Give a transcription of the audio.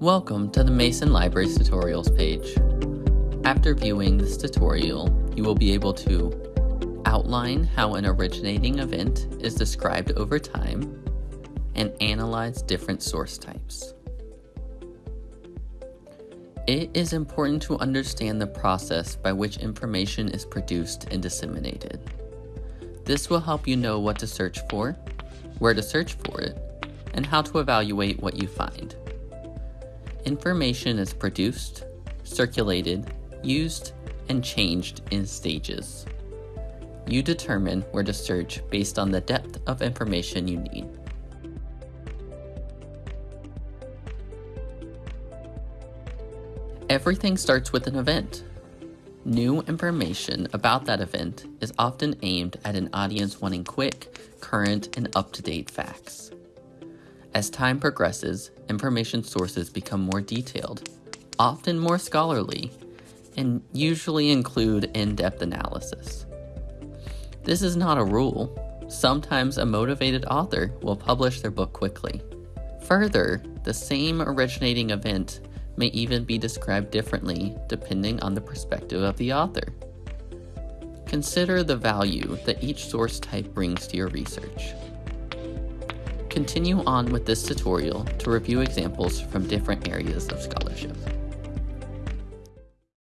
Welcome to the Mason Libraries tutorials page. After viewing this tutorial, you will be able to outline how an originating event is described over time and analyze different source types. It is important to understand the process by which information is produced and disseminated. This will help you know what to search for, where to search for it, and how to evaluate what you find. Information is produced, circulated, used, and changed in stages. You determine where to search based on the depth of information you need. Everything starts with an event. New information about that event is often aimed at an audience wanting quick, current, and up-to-date facts. As time progresses, information sources become more detailed, often more scholarly, and usually include in-depth analysis. This is not a rule. Sometimes a motivated author will publish their book quickly. Further, the same originating event may even be described differently depending on the perspective of the author. Consider the value that each source type brings to your research. Continue on with this tutorial to review examples from different areas of scholarship.